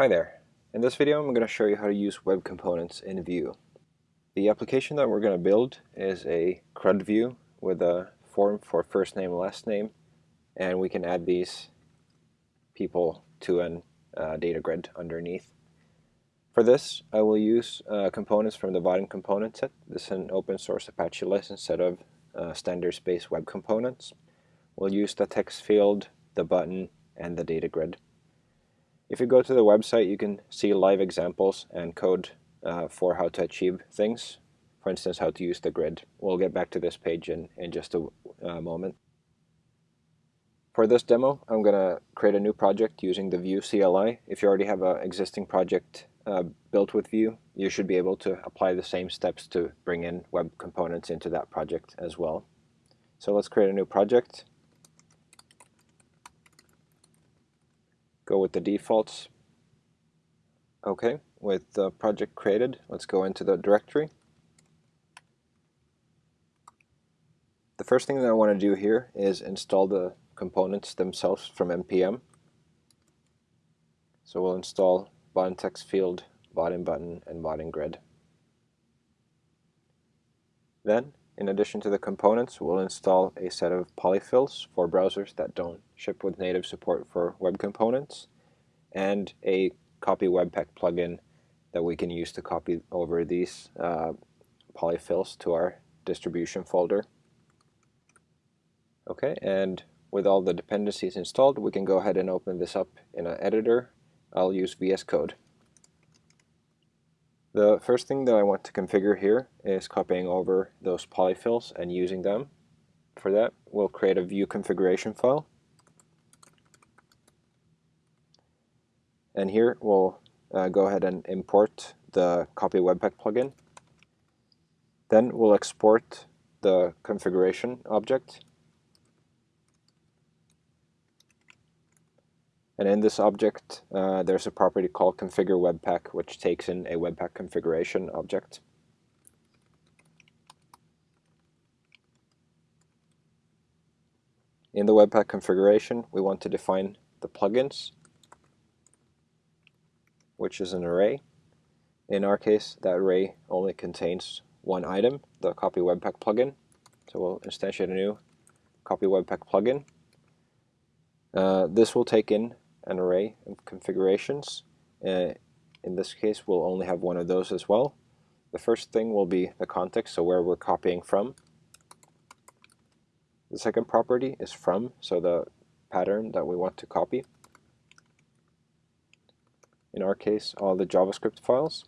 Hi there. In this video I'm going to show you how to use web components in Vue. The application that we're going to build is a CRUD view with a form for first name and last name and we can add these people to a uh, data grid underneath. For this I will use uh, components from the Vaadin component set. This is an open source Apache license set of uh, standards-based web components. We'll use the text field, the button, and the data grid. If you go to the website, you can see live examples and code uh, for how to achieve things. For instance, how to use the grid. We'll get back to this page in, in just a uh, moment. For this demo, I'm going to create a new project using the Vue CLI. If you already have an existing project uh, built with Vue, you should be able to apply the same steps to bring in web components into that project as well. So let's create a new project. Go with the defaults. Okay, with the project created, let's go into the directory. The first thing that I want to do here is install the components themselves from npm. So we'll install Vaadin text field, Vaadin button, and Vaadin grid. Then, in addition to the components, we'll install a set of polyfills for browsers that don't ship with native support for web components, and a copy webpack plugin that we can use to copy over these uh, polyfills to our distribution folder. Okay, and with all the dependencies installed, we can go ahead and open this up in an editor. I'll use VS Code. The first thing that I want to configure here is copying over those polyfills and using them. For that, we'll create a Vue configuration file And here we'll uh, go ahead and import the copy webpack plugin. Then we'll export the configuration object. And in this object, uh, there's a property called configure webpack, which takes in a webpack configuration object. In the webpack configuration, we want to define the plugins which is an array. In our case, that array only contains one item, the copy webpack plugin. So we'll instantiate a new copy webpack plugin. Uh, this will take in an array of configurations. Uh, in this case, we'll only have one of those as well. The first thing will be the context, so where we're copying from. The second property is from, so the pattern that we want to copy in our case all the JavaScript files.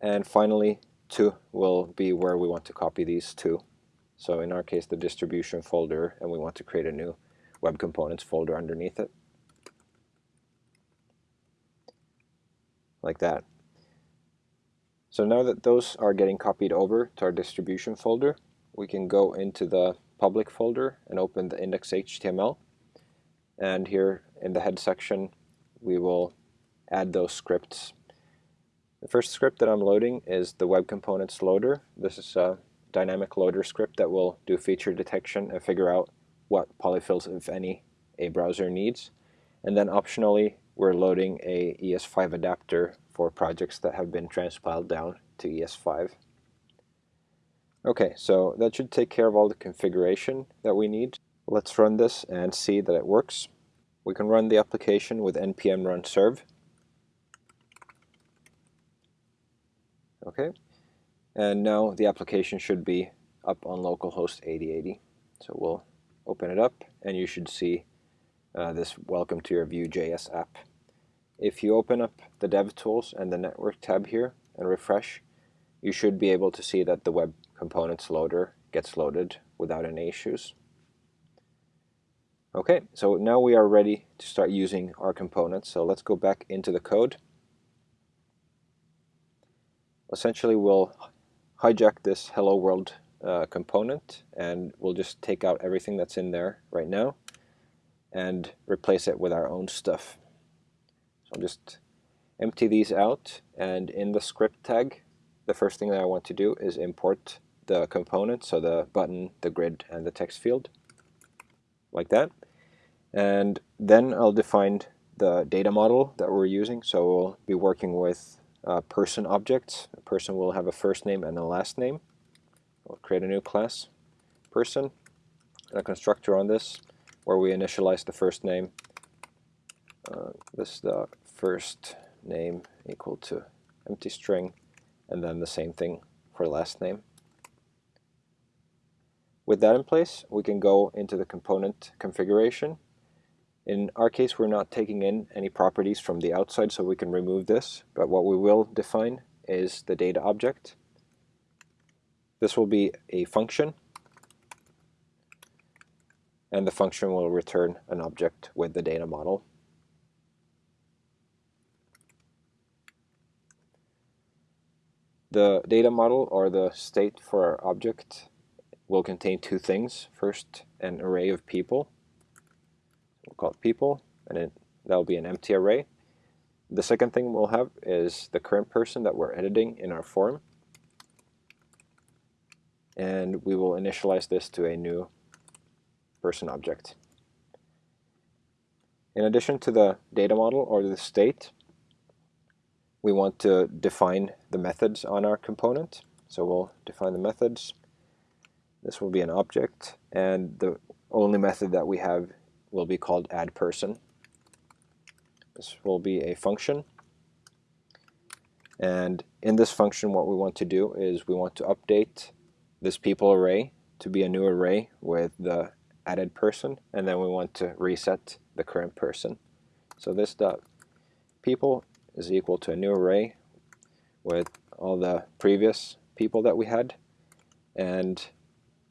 And finally, to will be where we want to copy these to. So in our case, the distribution folder, and we want to create a new web components folder underneath it. Like that. So now that those are getting copied over to our distribution folder, we can go into the public folder and open the index.html. And here in the head section, we will add those scripts. The first script that I'm loading is the web components loader. This is a dynamic loader script that will do feature detection and figure out what polyfills, if any, a browser needs. And then optionally, we're loading a ES5 adapter for projects that have been transpiled down to ES5. Okay, so that should take care of all the configuration that we need. Let's run this and see that it works. We can run the application with npm run serve. Okay, and now the application should be up on localhost 8080. So we'll open it up and you should see uh, this welcome to your Vue.js app. If you open up the DevTools and the network tab here and refresh, you should be able to see that the web components loader gets loaded without any issues. Okay, so now we are ready to start using our components. So let's go back into the code. Essentially, we'll hijack this hello world uh, component and we'll just take out everything that's in there right now and replace it with our own stuff. So I'll just empty these out and in the script tag, the first thing that I want to do is import the components, so the button, the grid, and the text field, like that. And then I'll define the data model that we're using. So we'll be working with uh, person objects. A person will have a first name and a last name. We'll create a new class, person, and a constructor on this where we initialize the first name. Uh, this the first name equal to empty string, and then the same thing for last name. With that in place, we can go into the component configuration. In our case, we're not taking in any properties from the outside, so we can remove this. But what we will define is the data object. This will be a function, and the function will return an object with the data model. The data model, or the state for our object, will contain two things. First, an array of people. We'll call it people, and it, that'll be an empty array. The second thing we'll have is the current person that we're editing in our form. And we will initialize this to a new person object. In addition to the data model or the state, we want to define the methods on our component. So we'll define the methods this will be an object, and the only method that we have will be called add person. This will be a function. And in this function, what we want to do is we want to update this people array to be a new array with the added person, and then we want to reset the current person. So this dot people is equal to a new array with all the previous people that we had, and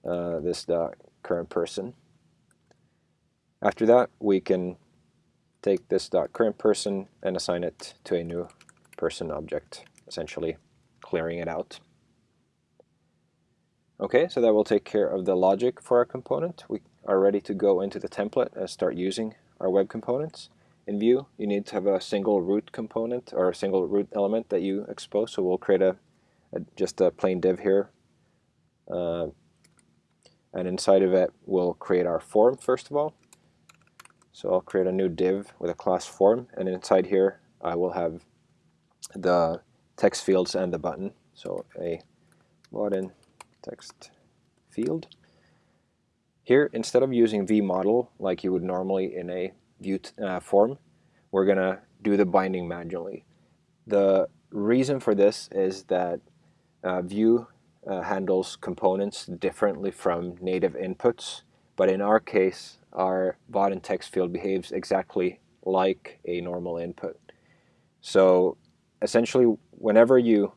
uh, this dot current person. After that, we can take this dot current person and assign it to a new person object, essentially clearing it out. Okay, so that will take care of the logic for our component. We are ready to go into the template and start using our web components. In Vue, you need to have a single root component or a single root element that you expose. So we'll create a, a just a plain div here. Uh, and inside of it we'll create our form first of all. So I'll create a new div with a class form and inside here I will have the text fields and the button. So a Vaadin text field. Here instead of using vModel like you would normally in a Vue uh, form, we're going to do the binding manually. The reason for this is that uh, Vue uh, handles components differently from native inputs, but in our case, our Vaadin text field behaves exactly like a normal input. So essentially, whenever you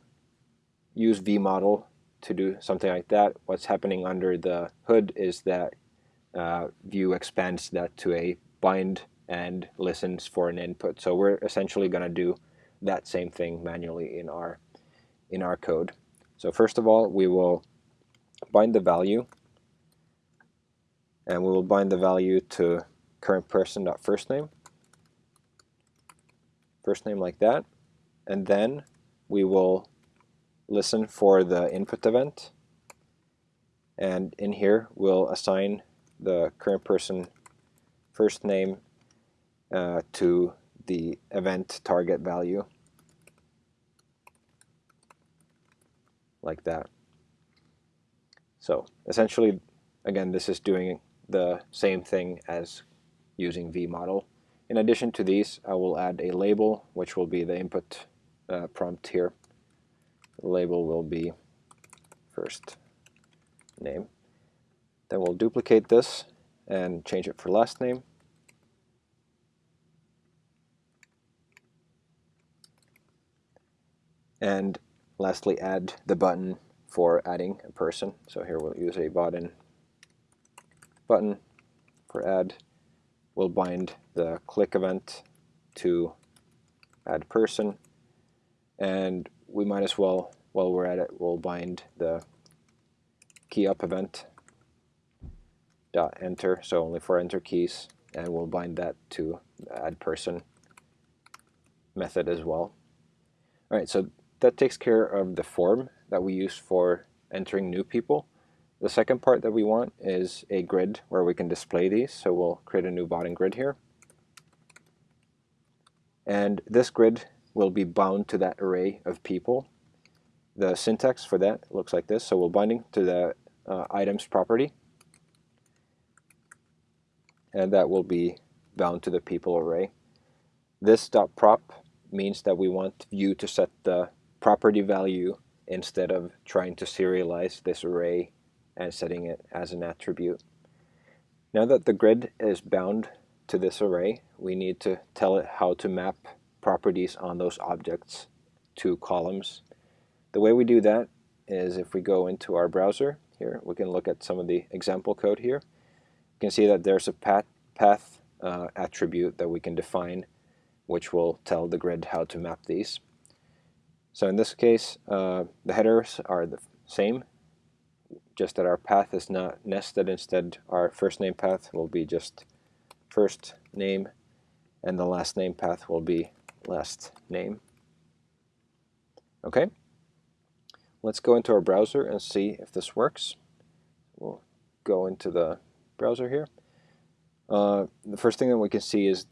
use vModel to do something like that, what's happening under the hood is that uh, Vue expands that to a bind and listens for an input. So we're essentially going to do that same thing manually in our in our code. So first of all, we will bind the value, and we will bind the value to current person first name, first name like that, and then we will listen for the input event, and in here we'll assign the current person first name uh, to the event target value. like that. So essentially, again, this is doing the same thing as using vModel. In addition to these, I will add a label, which will be the input uh, prompt here. The label will be first name. Then we'll duplicate this and change it for last name. And lastly add the button for adding a person. So here we'll use a button button for add. We'll bind the click event to add person and we might as well while we're at it we'll bind the key up event dot enter so only for enter keys and we'll bind that to add person method as well. Alright, so that takes care of the form that we use for entering new people. The second part that we want is a grid where we can display these. So we'll create a new Vaadin grid here. And this grid will be bound to that array of people. The syntax for that looks like this. So we're binding to the uh, items property. And that will be bound to the people array. This dot prop means that we want Vue to set the property value instead of trying to serialize this array and setting it as an attribute. Now that the grid is bound to this array, we need to tell it how to map properties on those objects to columns. The way we do that is if we go into our browser here, we can look at some of the example code here. You can see that there's a path, path uh, attribute that we can define which will tell the grid how to map these. So in this case, uh, the headers are the same, just that our path is not nested. Instead, our first name path will be just first name, and the last name path will be last name. Okay, let's go into our browser and see if this works. We'll go into the browser here. Uh, the first thing that we can see is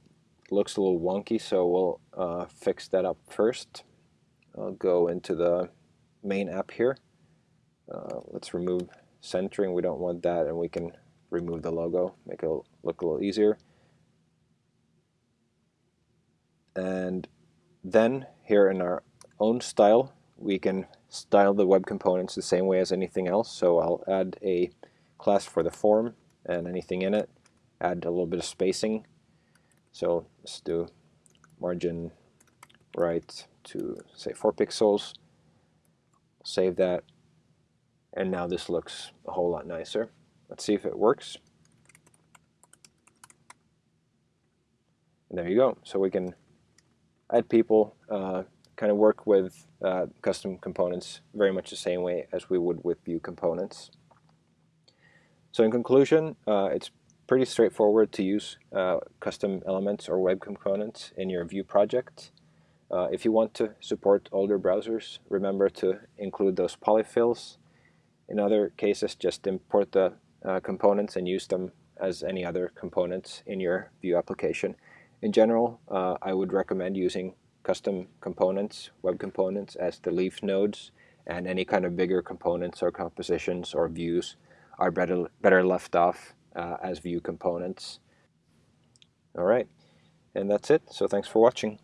looks a little wonky, so we'll uh, fix that up first. I'll go into the main app here. Uh, let's remove centering. We don't want that, and we can remove the logo, make it look a little easier. And then here in our own style, we can style the web components the same way as anything else. So I'll add a class for the form and anything in it, add a little bit of spacing. So let's do margin right to say 4 pixels. Save that. And now this looks a whole lot nicer. Let's see if it works. And there you go. So we can add people, uh, kind of work with uh, custom components very much the same way as we would with Vue components. So in conclusion, uh, it's pretty straightforward to use uh, custom elements or web components in your Vue project. Uh, if you want to support older browsers, remember to include those polyfills. In other cases, just import the uh, components and use them as any other components in your Vue application. In general, uh, I would recommend using custom components, web components, as the leaf nodes, and any kind of bigger components or compositions or views are better, better left off uh, as Vue components. All right, and that's it. So thanks for watching.